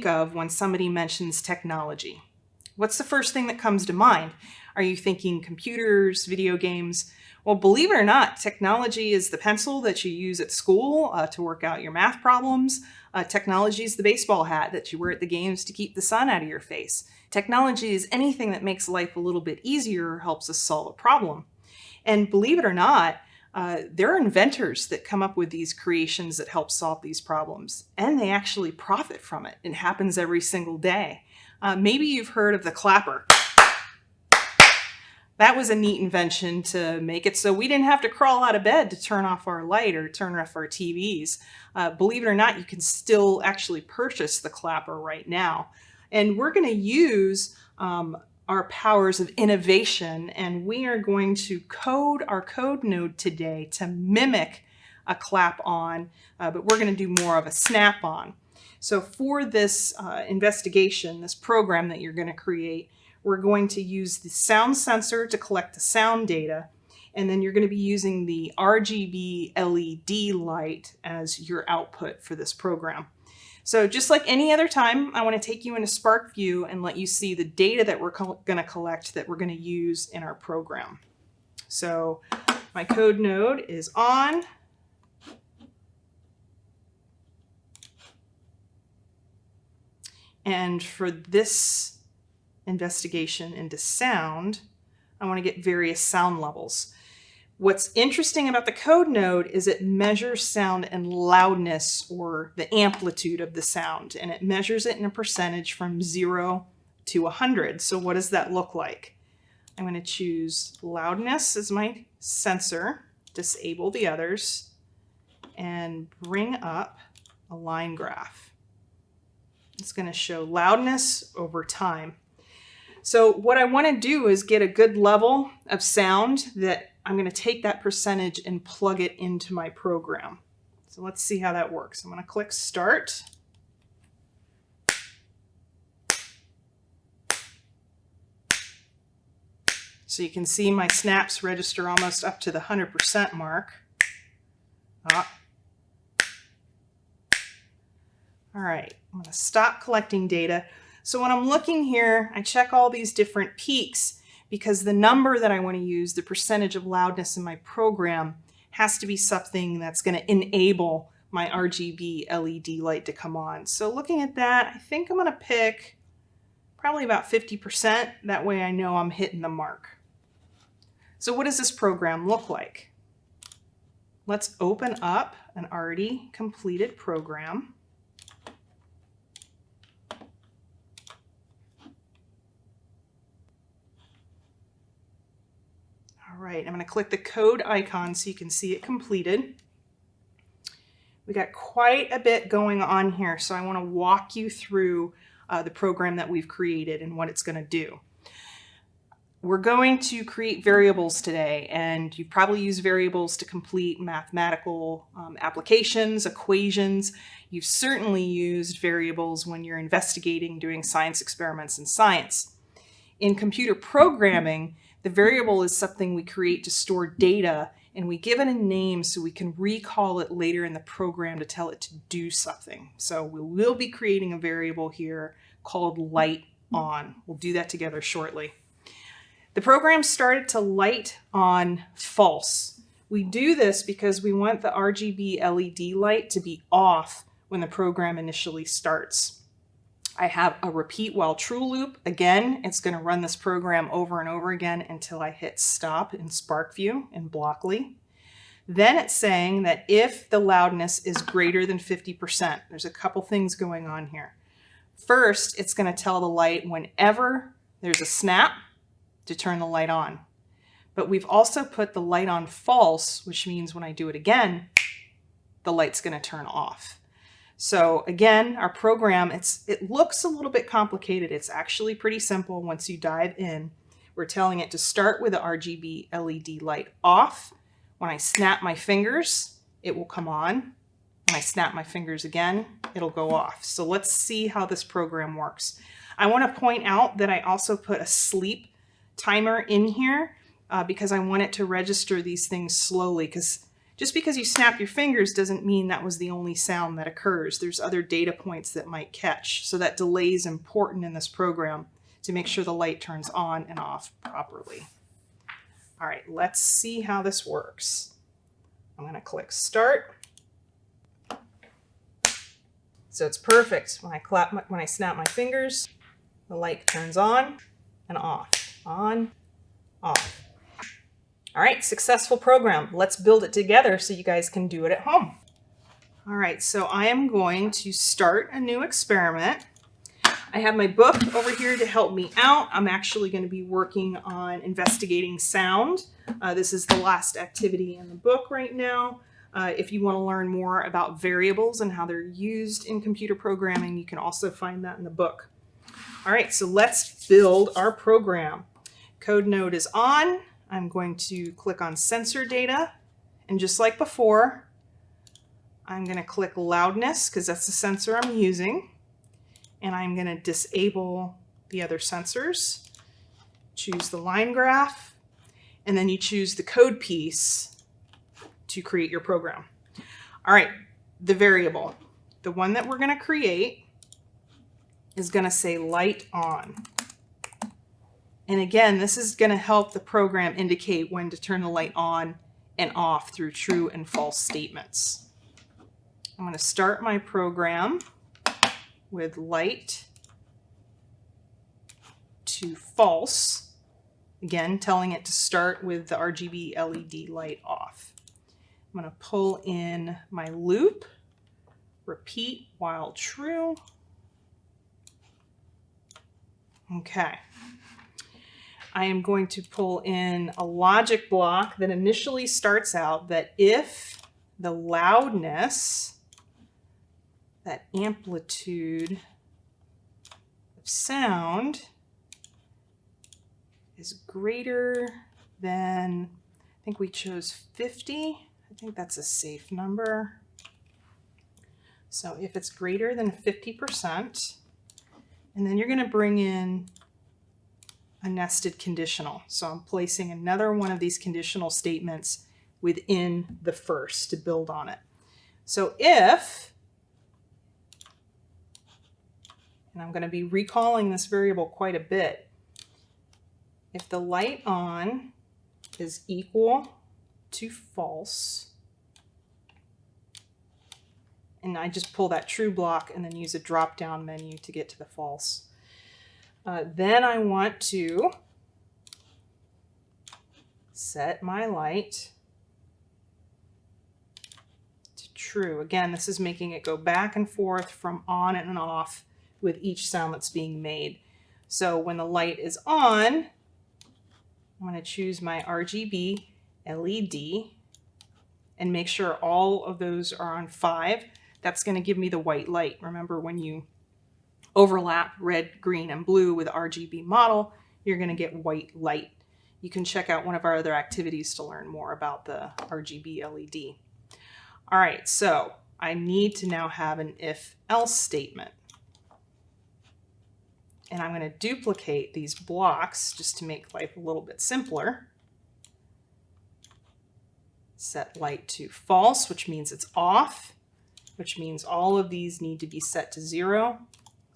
think of when somebody mentions technology? What's the first thing that comes to mind? Are you thinking computers, video games? Well, believe it or not, technology is the pencil that you use at school uh, to work out your math problems. Uh, technology is the baseball hat that you wear at the games to keep the sun out of your face. Technology is anything that makes life a little bit easier or helps us solve a problem. And believe it or not, uh, there are inventors that come up with these creations that help solve these problems, and they actually profit from it. It happens every single day. Uh, maybe you've heard of the clapper. That was a neat invention to make it so we didn't have to crawl out of bed to turn off our light or turn off our TVs. Uh, believe it or not, you can still actually purchase the clapper right now. And we're going to use um, our powers of innovation and we are going to code our code node today to mimic a clap on, uh, but we're going to do more of a snap on. So for this uh, investigation, this program that you're going to create, we're going to use the sound sensor to collect the sound data, and then you're going to be using the RGB LED light as your output for this program. So just like any other time, I want to take you into SPARKvue and let you see the data that we're going to collect that we're going to use in our program. So my code node is on. And for this investigation into sound, I want to get various sound levels. What's interesting about the code node is it measures sound and loudness or the amplitude of the sound, and it measures it in a percentage from zero to 100. So what does that look like? I'm going to choose loudness as my sensor, disable the others, and bring up a line graph. It's going to show loudness over time. So what I want to do is get a good level of sound that I'm going to take that percentage and plug it into my program. So let's see how that works. I'm going to click Start. So you can see my snaps register almost up to the 100% mark. Ah. All right, I'm going to stop collecting data. So when I'm looking here, I check all these different peaks because the number that I want to use, the percentage of loudness in my program, has to be something that's going to enable my RGB LED light to come on. So looking at that, I think I'm going to pick probably about 50%. That way I know I'm hitting the mark. So what does this program look like? Let's open up an already completed program. Right, I'm going to click the code icon so you can see it completed. We got quite a bit going on here, so I want to walk you through uh, the program that we've created and what it's going to do. We're going to create variables today, and you probably use variables to complete mathematical um, applications, equations. You've certainly used variables when you're investigating, doing science experiments in science. In computer programming, the variable is something we create to store data and we give it a name so we can recall it later in the program to tell it to do something. So we will be creating a variable here called light on. We'll do that together shortly. The program started to light on false. We do this because we want the RGB LED light to be off when the program initially starts. I have a repeat while true loop. Again, it's going to run this program over and over again until I hit stop in SPARKvue in Blockly. Then it's saying that if the loudness is greater than 50%, there's a couple things going on here. First, it's going to tell the light whenever there's a snap to turn the light on. But we've also put the light on false, which means when I do it again, the light's going to turn off. So again, our program, it's it looks a little bit complicated. It's actually pretty simple once you dive in. We're telling it to start with the RGB LED light off. When I snap my fingers, it will come on. When I snap my fingers again, it'll go off. So let's see how this program works. I want to point out that I also put a sleep timer in here uh, because I want it to register these things slowly because Just because you snap your fingers doesn't mean that was the only sound that occurs. There's other data points that might catch. So that delay is important in this program to make sure the light turns on and off properly. All right, let's see how this works. I'm gonna click start. So it's perfect. When I clap, my, when I snap my fingers, the light turns on and off, on, off. All right, successful program. Let's build it together so you guys can do it at home. All right, so I am going to start a new experiment. I have my book over here to help me out. I'm actually going to be working on investigating sound. Uh, this is the last activity in the book right now. Uh, if you want to learn more about variables and how they're used in computer programming, you can also find that in the book. All right, so let's build our program. Code node is on. I'm going to click on sensor data. And just like before, I'm going to click loudness because that's the sensor I'm using. And I'm going to disable the other sensors. Choose the line graph. And then you choose the code piece to create your program. All right, the variable. The one that we're going to create is going to say light on. And again, this is going to help the program indicate when to turn the light on and off through true and false statements. I'm going to start my program with light to false. Again, telling it to start with the RGB LED light off. I'm going to pull in my loop, repeat while true. Okay. I am going to pull in a logic block that initially starts out that if the loudness, that amplitude of sound is greater than, I think we chose 50. I think that's a safe number. So if it's greater than 50%, and then you're going to bring in a nested conditional. So I'm placing another one of these conditional statements within the first to build on it. So if, and I'm going to be recalling this variable quite a bit, if the light on is equal to false, and I just pull that true block and then use a drop down menu to get to the false. Uh, then I want to set my light to true. Again, this is making it go back and forth from on and off with each sound that's being made. So when the light is on, I'm going to choose my RGB LED and make sure all of those are on 5. That's going to give me the white light. Remember when you overlap red, green, and blue with RGB model, you're going to get white light. You can check out one of our other activities to learn more about the RGB LED. All right, so I need to now have an if-else statement. And I'm going to duplicate these blocks just to make life a little bit simpler. Set light to false, which means it's off, which means all of these need to be set to zero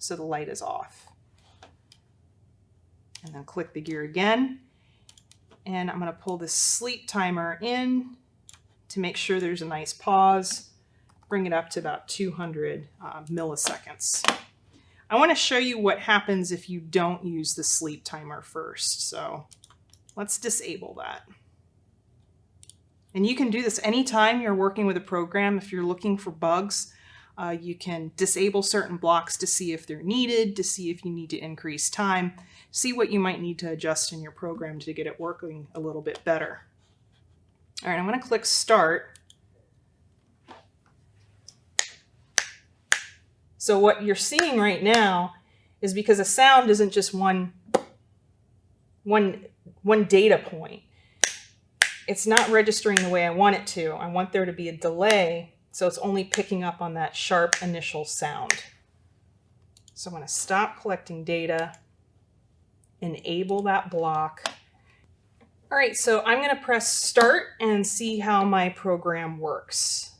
so the light is off. And then click the gear again. And I'm going to pull this sleep timer in to make sure there's a nice pause. Bring it up to about 200 uh, milliseconds. I want to show you what happens if you don't use the sleep timer first. So let's disable that. And you can do this anytime you're working with a program. If you're looking for bugs, uh, you can disable certain blocks to see if they're needed, to see if you need to increase time, see what you might need to adjust in your program to get it working a little bit better. All right, I'm going to click Start. So what you're seeing right now is because a sound isn't just one, one, one data point. It's not registering the way I want it to. I want there to be a delay so it's only picking up on that sharp initial sound. So I'm going to stop collecting data, enable that block. All right, so I'm going to press start and see how my program works.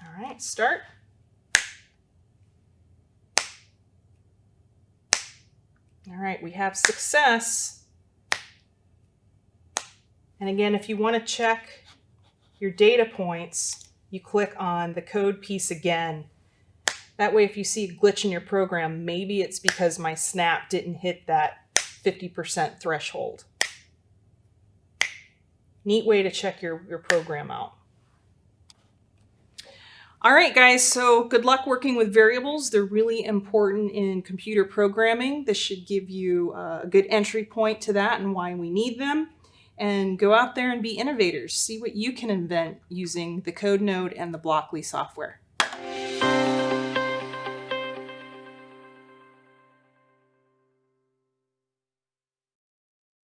All right, start. All right, we have success. And again, if you want to check your data points, you click on the code piece again. That way, if you see a glitch in your program, maybe it's because my snap didn't hit that 50% threshold. Neat way to check your, your program out. All right, guys, so good luck working with variables. They're really important in computer programming. This should give you uh, a good entry point to that and why we need them. And go out there and be innovators. See what you can invent using the code node and the Blockly software.